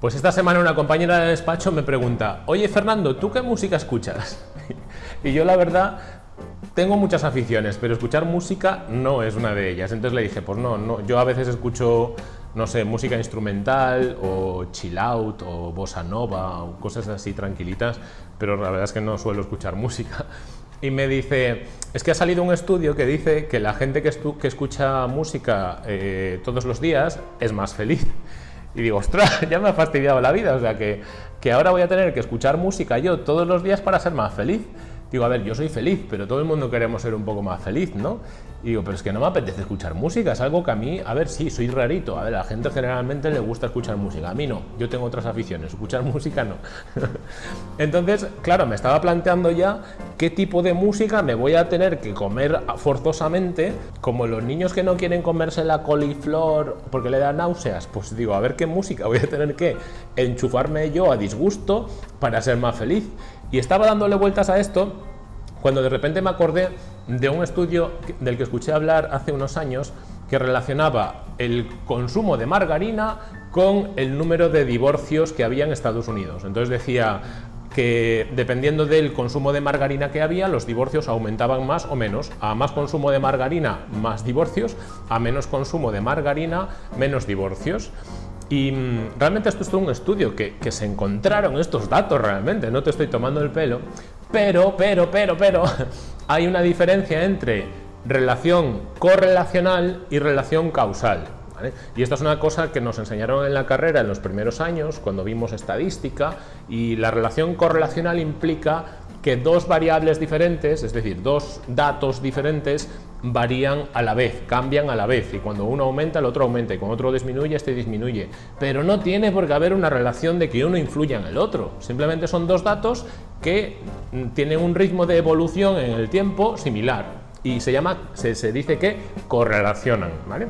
Pues esta semana una compañera de despacho me pregunta, oye Fernando, ¿tú qué música escuchas? y yo la verdad tengo muchas aficiones, pero escuchar música no es una de ellas. Entonces le dije, pues no, yo a veces escucho, no sé, música instrumental o chill out o bossa nova o cosas así tranquilitas, pero la verdad es que no suelo escuchar música. Y me dice, es que ha salido un estudio que dice que la gente que, que escucha música eh, todos los días es más feliz. Y digo, ostras, ya me ha fastidiado la vida, o sea que, que ahora voy a tener que escuchar música yo todos los días para ser más feliz. Digo, a ver, yo soy feliz, pero todo el mundo queremos ser un poco más feliz, ¿no? Y digo, pero es que no me apetece escuchar música, es algo que a mí, a ver, sí, soy rarito, a ver, a la gente generalmente le gusta escuchar música, a mí no, yo tengo otras aficiones, escuchar música no. Entonces, claro, me estaba planteando ya qué tipo de música me voy a tener que comer forzosamente, como los niños que no quieren comerse la coliflor porque le da náuseas, pues digo, a ver qué música voy a tener que enchufarme yo a disgusto para ser más feliz. Y estaba dándole vueltas a esto cuando de repente me acordé de un estudio del que escuché hablar hace unos años que relacionaba el consumo de margarina con el número de divorcios que había en Estados Unidos. Entonces decía que dependiendo del consumo de margarina que había, los divorcios aumentaban más o menos. A más consumo de margarina, más divorcios. A menos consumo de margarina, menos divorcios. Y mm, realmente esto es un estudio que, que, se encontraron estos datos realmente, no te estoy tomando el pelo, pero, pero, pero, pero, hay una diferencia entre relación correlacional y relación causal. Y esta es una cosa que nos enseñaron en la carrera en los primeros años, cuando vimos estadística, y la relación correlacional implica que dos variables diferentes, es decir, dos datos diferentes, varían a la vez, cambian a la vez, y cuando uno aumenta, el otro aumenta, y cuando otro disminuye, este disminuye. Pero no tiene por qué haber una relación de que uno influya en el otro, simplemente son dos datos que tienen un ritmo de evolución en el tiempo similar, y se llama, se, dice que correlacionan, ¿vale?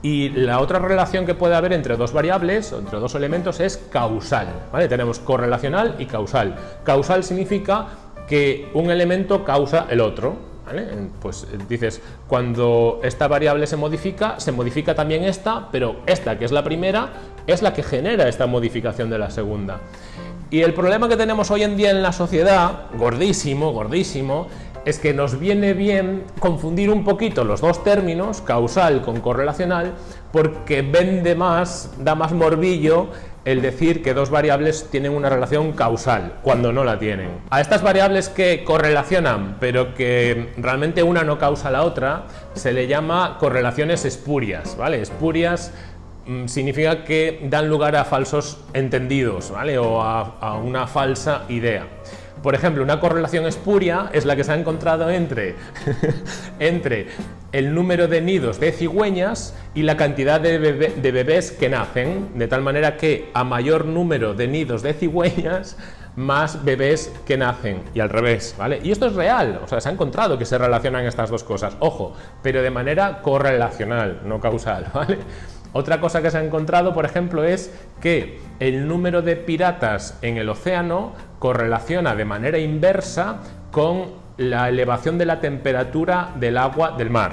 Y la otra relación que puede haber entre dos variables, entre dos elementos, es causal. ¿vale? Tenemos correlacional y causal. Causal significa que un elemento causa el otro. ¿Vale? Pues dices, cuando esta variable se modifica, se modifica también esta, pero esta, que es la primera, es la que genera esta modificación de la segunda. Y el problema que tenemos hoy en día en la sociedad, gordísimo, gordísimo, es que nos viene bien confundir un poquito los dos términos, causal con correlacional, porque vende más, da más morbillo el decir que dos variables tienen una relación causal, cuando no la tienen. A estas variables que correlacionan, pero que realmente una no causa la otra, se le llama correlaciones espurias, ¿vale? Espurias mm, significa que dan lugar a falsos entendidos, ¿vale? O a, a una falsa idea. Por ejemplo, una correlación espuria es la que se ha encontrado entre, entre el número de nidos de cigüeñas y la cantidad de, bebés que nacen, de tal manera que a mayor número de nidos de cigüeñas, más bebés que nacen, y al revés, ¿vale? Y esto es real, o sea, se ha encontrado que se relacionan estas dos cosas, ojo, pero de manera correlacional, no causal, ¿vale? Otra cosa que se ha encontrado, por ejemplo, es que el número de piratas en el océano correlaciona de manera inversa con la elevación de la temperatura del agua del mar.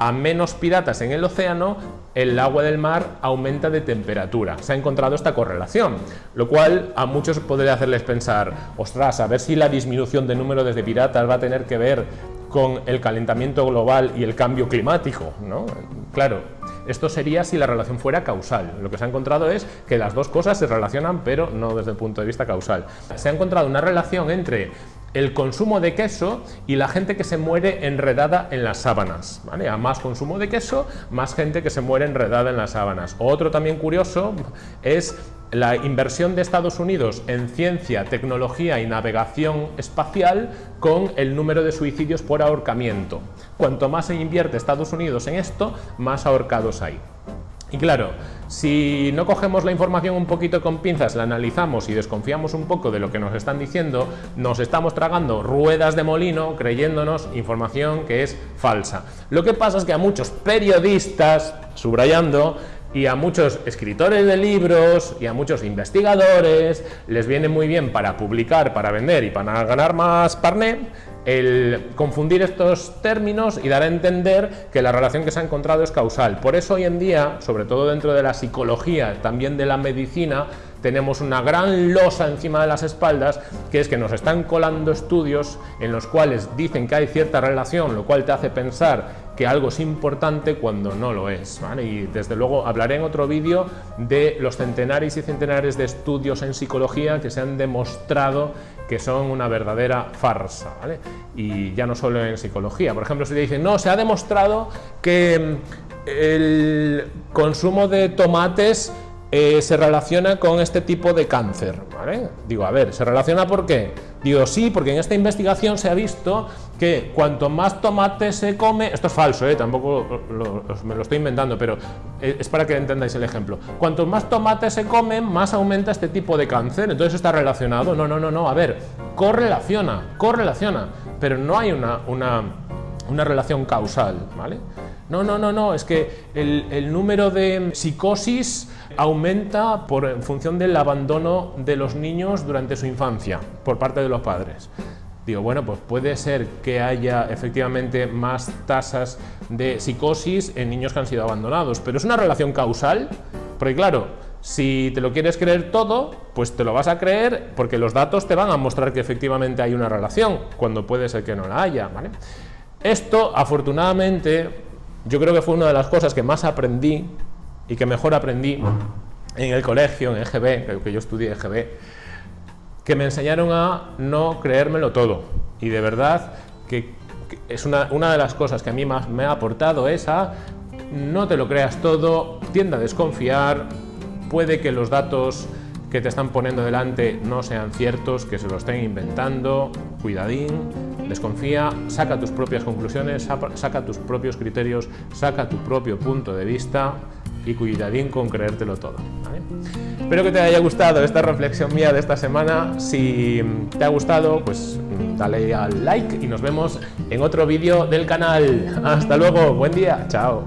A menos piratas en el océano, el agua del mar aumenta de temperatura. Se ha encontrado esta correlación, lo cual a muchos podría hacerles pensar, ostras, a ver si la disminución de número de piratas va a tener que ver con el calentamiento global y el cambio climático. ¿no? Claro, esto sería si la relación fuera causal. Lo que se ha encontrado es que las dos cosas se relacionan, pero no desde el punto de vista causal. Se ha encontrado una relación entre el consumo de queso y la gente que se muere enredada en las sábanas. A más consumo de queso, más gente que se muere enredada en las sábanas. Otro también curioso es la inversión de Estados Unidos en ciencia, tecnología y navegación espacial con el número de suicidios por ahorcamiento. Cuanto más se invierte Estados Unidos en esto, más ahorcados hay. Y claro, si no cogemos la información un poquito con pinzas, la analizamos y desconfiamos un poco de lo que nos están diciendo, nos estamos tragando ruedas de molino creyéndonos información que es falsa. Lo que pasa es que a muchos periodistas, subrayando, y a muchos escritores de libros y a muchos investigadores les viene muy bien para publicar, para vender y para ganar más parné el confundir estos términos y dar a entender que la relación que se ha encontrado es causal. Por eso hoy en día, sobre todo dentro de la psicología, también de la medicina, tenemos una gran losa encima de las espaldas, que es que nos están colando estudios en los cuales dicen que hay cierta relación, lo cual te hace pensar que algo es importante cuando no lo es. Y desde luego hablaré en otro vídeo de los centenares y centenares de estudios en psicología que se han demostrado que son una verdadera farsa. Y ya no solo en psicología. Por ejemplo, si te dicen, no, se ha demostrado que mm, el consumo de tomates eh, se relaciona con este tipo de cáncer. Digo, a ver, ¿se relaciona por qué? Digo, sí, porque en esta investigación se ha visto que cuanto más tomate se come, esto es falso, ¿eh? tampoco me lo estoy inventando, pero eh, es para que entendáis el ejemplo. Cuanto más tomate se come, más aumenta este tipo de cáncer, entonces está relacionado. No, no, no, no, a ver, correlaciona, correlaciona, pero no hay una, una, una relación causal, ¿vale? No, no, no, no, es que el, número de psicosis aumenta por, en función del abandono de los niños durante su infancia por parte de los padres. Digo, bueno, pues puede ser que haya efectivamente más tasas de psicosis en niños que han sido abandonados, pero es una relación causal, porque claro, si te lo quieres creer todo, pues te lo vas a creer porque los datos te van a mostrar que efectivamente hay una relación, cuando puede ser que no la haya. Esto, afortunadamente, yo creo que fue una de las cosas que más aprendí y que mejor aprendí en el colegio, en EGB, que yo estudié EGB, que me enseñaron a no creérmelo todo. Y de verdad que es una, una de las cosas que a mí más me ha aportado es a no te lo creas todo, tienda a desconfiar, puede que los datos que te están poniendo delante no sean ciertos, que se lo estén inventando, cuidadín, desconfía, saca tus propias conclusiones, saca tus propios criterios, saca tu propio punto de vista y cuidadín con creértelo todo. Espero que te haya gustado esta reflexión mía de esta semana. Si te ha gustado, pues dale al like y nos vemos en otro vídeo del canal. Hasta luego, buen día, chao.